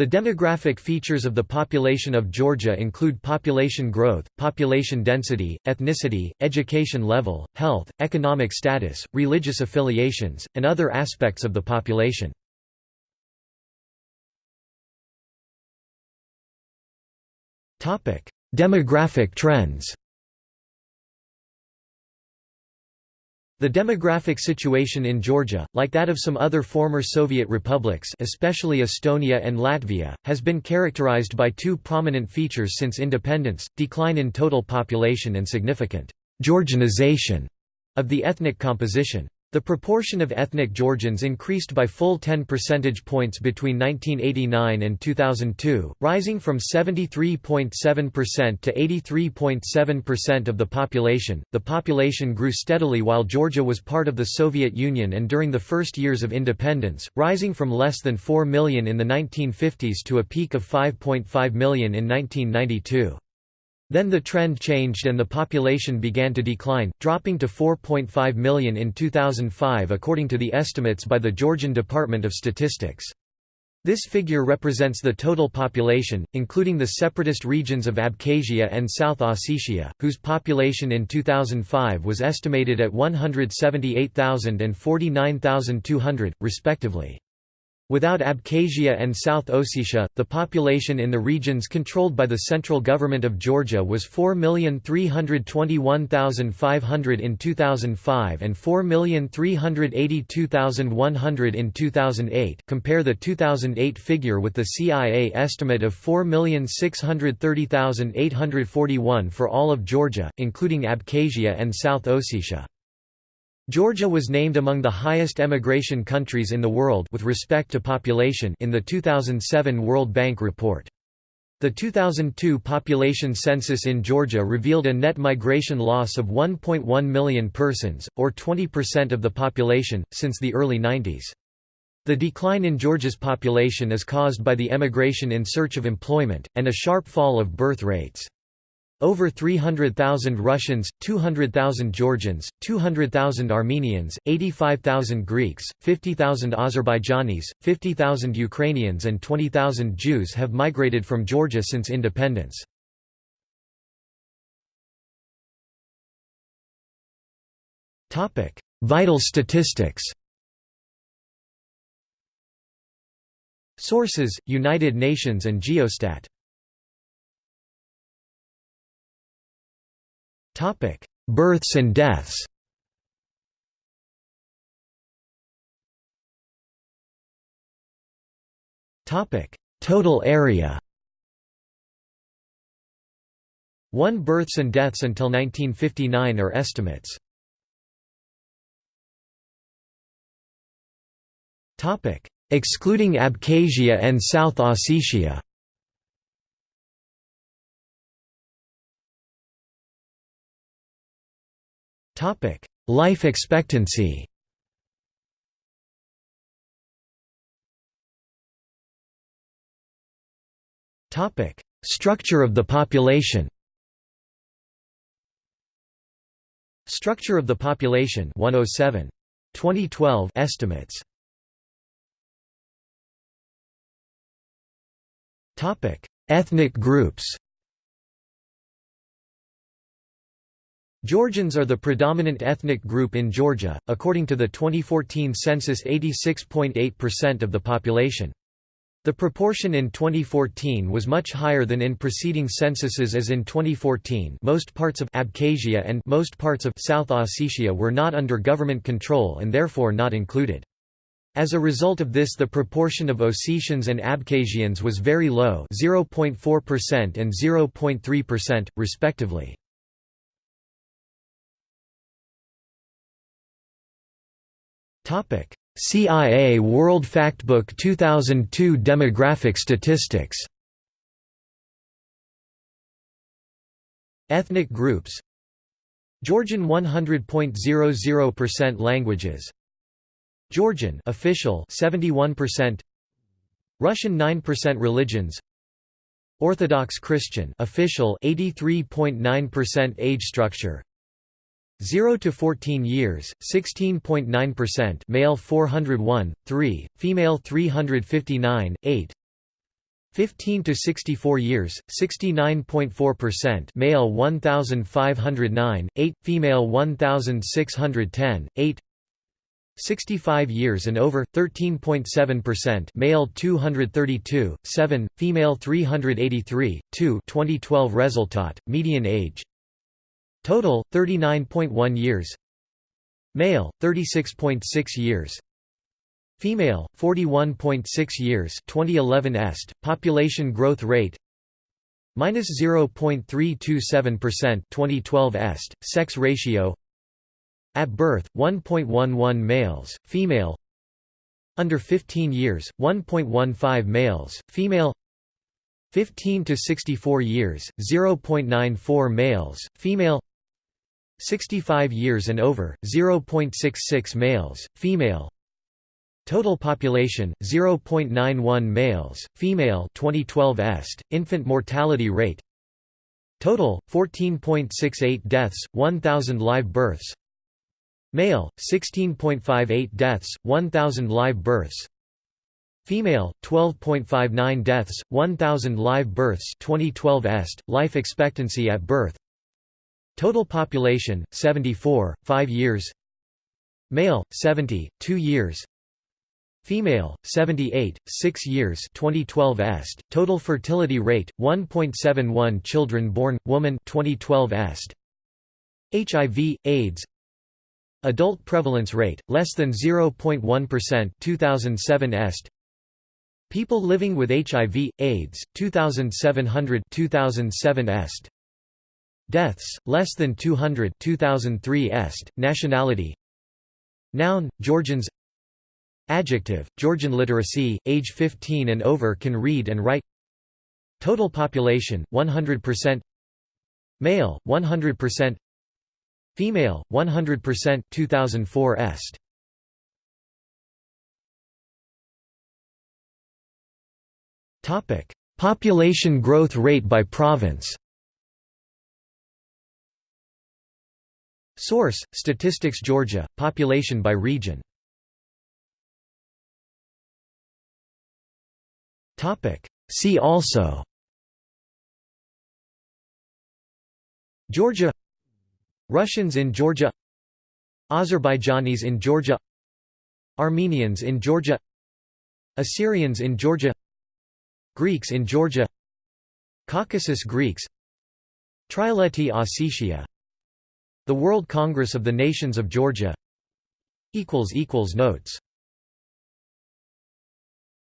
The demographic features of the population of Georgia include population growth, population density, ethnicity, education level, health, economic status, religious affiliations, and other aspects of the population. Demographic trends The demographic situation in Georgia, like that of some other former Soviet republics especially Estonia and Latvia, has been characterized by two prominent features since independence, decline in total population and significant «Georgianization» of the ethnic composition. The proportion of ethnic Georgians increased by full 10 percentage points between 1989 and 2002, rising from 73.7% to 83.7% of the population. The population grew steadily while Georgia was part of the Soviet Union and during the first years of independence, rising from less than 4 million in the 1950s to a peak of 5.5 million in 1992. Then the trend changed and the population began to decline, dropping to 4.5 million in 2005 according to the estimates by the Georgian Department of Statistics. This figure represents the total population, including the separatist regions of Abkhazia and South Ossetia, whose population in 2005 was estimated at 178,000 and 49,200, respectively. Without Abkhazia and South Ossetia, the population in the regions controlled by the central government of Georgia was 4,321,500 in 2005 and 4,382,100 in 2008 compare the 2008 figure with the CIA estimate of 4,630,841 for all of Georgia, including Abkhazia and South Ossetia. Georgia was named among the highest emigration countries in the world with respect to population in the 2007 World Bank report. The 2002 population census in Georgia revealed a net migration loss of 1.1 million persons, or 20% of the population, since the early 90s. The decline in Georgia's population is caused by the emigration in search of employment, and a sharp fall of birth rates. Over 300,000 Russians, 200,000 Georgians, 200,000 Armenians, 85,000 Greeks, 50,000 Azerbaijanis, 50,000 Ukrainians and 20,000 Jews have migrated from Georgia since independence. Vital statistics Sources: United Nations and Geostat Births and deaths. Topic: Total area. 1 births and deaths until 1959 are estimates. Topic: Excluding Abkhazia and South Ossetia. Life expectancy. Structure of the population. Structure of the population 107. 2012 estimates. Ethnic groups Georgians are the predominant ethnic group in Georgia, according to the 2014 census 86.8% of the population. The proportion in 2014 was much higher than in preceding censuses as in 2014 most parts of Abkhazia and most parts of South Ossetia were not under government control and therefore not included. As a result of this the proportion of Ossetians and Abkhazians was very low 0.4% and 0.3%, respectively. CIA World Factbook 2002 Demographic statistics Ethnic groups Georgian 100.00% languages Georgian official 71% Russian 9% religions Orthodox Christian official 83.9% age structure 0 to 14 years 16.9% male 401 3 female 359 8 15 to 64 years 69.4% male 1509 8 female 1610 8 65 years and over 13.7% male 232 7 female 383 2 2012 result median age total 39.1 years. Male 36.6 years. Female, 41.6 years. 2011 est, population growth rate. Minus 0.327% 2012 est, sex ratio. At birth 1.11 males, female. Under 15 years 1.15 males, female. 15 to 64 years 0.94 males, female 65 years and over 0.66 males, female. Total population 0.91 males, female. 2012 est, infant mortality rate. Total 14.68 deaths 1000 live births. Male 16.58 deaths 1000 live births. Female 12.59 deaths 1000 live births. 2012 est life expectancy at birth Total population 74 5 years. Male 70 2 years. Female, 78, 6 years. 2012 est, total fertility rate, 1.71 children born, woman. 2012 est. HIV, AIDS. Adult prevalence rate, less than 0.1% 2007 est. People living with HIV, AIDS, 2700 2007 est. Deaths, less than 200 2003 est. Nationality Noun, Georgians Adjective, Georgian literacy, age 15 and over can read and write Total population, 100% Male, 100% Female, 100% 2004 est. Topic: Population growth rate by province. Source: Statistics Georgia, population by region. Topic: See also. Georgia. Russians in Georgia. Azerbaijanis in Georgia. Armenians in Georgia. Assyrians in Georgia. Greeks in Georgia. Caucasus Greeks. Trialeti Ossetia The World Congress of the Nations of Georgia. Notes